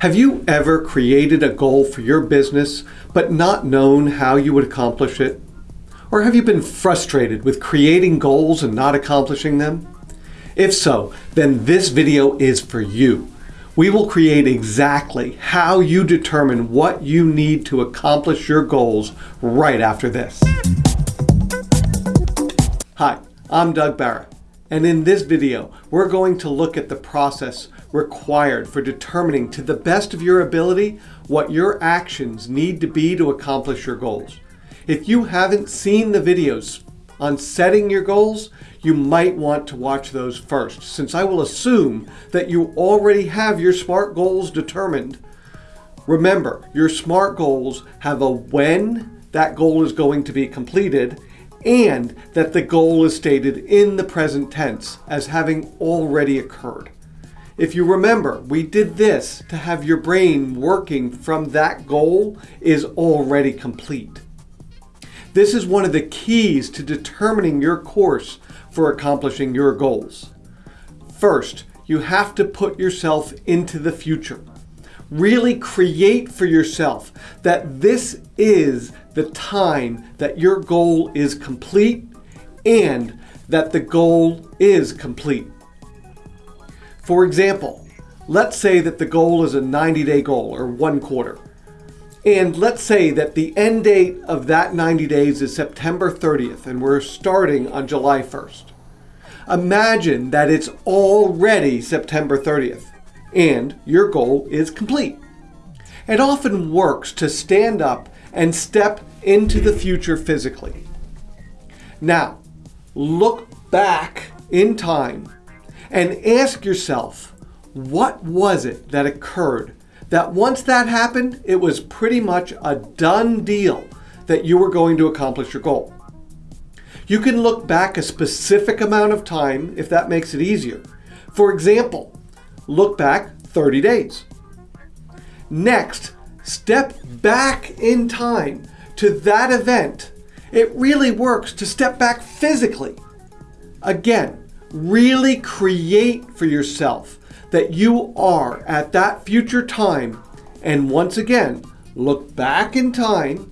Have you ever created a goal for your business but not known how you would accomplish it? Or have you been frustrated with creating goals and not accomplishing them? If so, then this video is for you. We will create exactly how you determine what you need to accomplish your goals right after this. Hi, I'm Doug Barra, and in this video, we're going to look at the process required for determining to the best of your ability what your actions need to be to accomplish your goals. If you haven't seen the videos on setting your goals, you might want to watch those first, since I will assume that you already have your SMART goals determined. Remember, your SMART goals have a when that goal is going to be completed and that the goal is stated in the present tense as having already occurred. If you remember, we did this to have your brain working from that goal is already complete. This is one of the keys to determining your course for accomplishing your goals. First, you have to put yourself into the future. Really create for yourself that this is the time that your goal is complete and that the goal is complete. For example, let's say that the goal is a 90-day goal or one quarter. And let's say that the end date of that 90 days is September 30th and we're starting on July 1st. Imagine that it's already September 30th and your goal is complete. It often works to stand up and step into the future physically. Now, look back in time and ask yourself, what was it that occurred that once that happened, it was pretty much a done deal that you were going to accomplish your goal. You can look back a specific amount of time if that makes it easier. For example, look back 30 days. Next, step back in time to that event. It really works to step back physically. Again, really create for yourself that you are at that future time. And once again, look back in time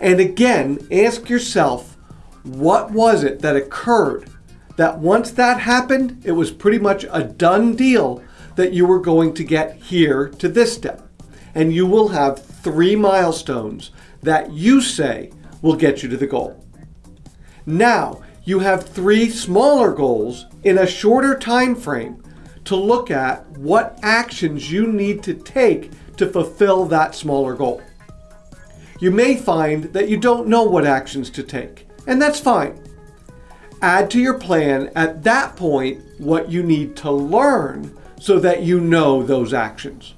and again, ask yourself, what was it that occurred that once that happened, it was pretty much a done deal that you were going to get here to this step. And you will have three milestones that you say will get you to the goal. Now, you have three smaller goals in a shorter time frame to look at what actions you need to take to fulfill that smaller goal. You may find that you don't know what actions to take, and that's fine. Add to your plan at that point what you need to learn so that you know those actions.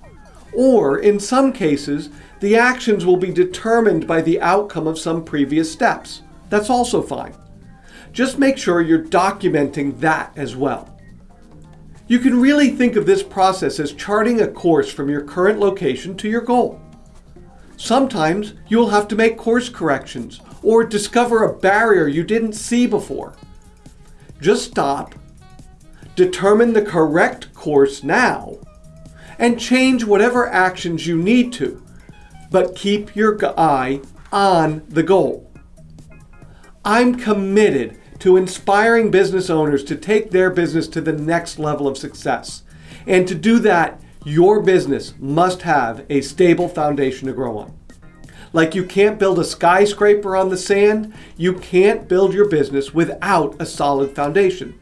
Or in some cases, the actions will be determined by the outcome of some previous steps. That's also fine. Just make sure you're documenting that as well. You can really think of this process as charting a course from your current location to your goal. Sometimes you will have to make course corrections or discover a barrier you didn't see before. Just stop, determine the correct course now, and change whatever actions you need to, but keep your eye on the goal. I'm committed to inspiring business owners to take their business to the next level of success. And to do that, your business must have a stable foundation to grow on. Like you can't build a skyscraper on the sand, you can't build your business without a solid foundation.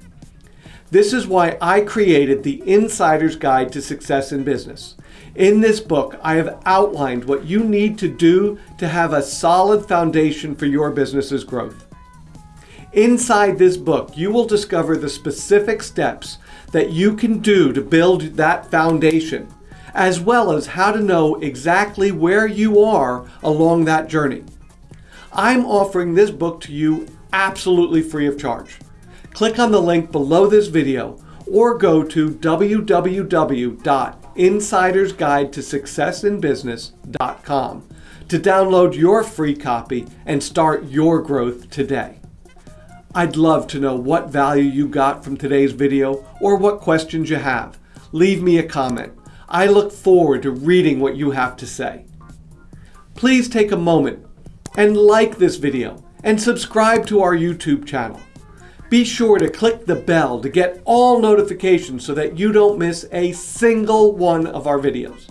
This is why I created the Insider's Guide to Success in Business. In this book, I have outlined what you need to do to have a solid foundation for your business's growth. Inside this book, you will discover the specific steps that you can do to build that foundation, as well as how to know exactly where you are along that journey. I'm offering this book to you absolutely free of charge. Click on the link below this video or go to www.insidersguidetosuccessinbusiness.com to download your free copy and start your growth today. I'd love to know what value you got from today's video or what questions you have. Leave me a comment. I look forward to reading what you have to say. Please take a moment and like this video and subscribe to our YouTube channel. Be sure to click the bell to get all notifications so that you don't miss a single one of our videos.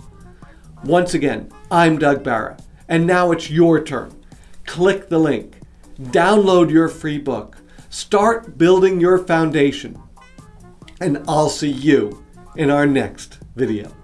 Once again, I'm Doug Barra, and now it's your turn. Click the link, download your free book, start building your foundation, and I'll see you in our next video.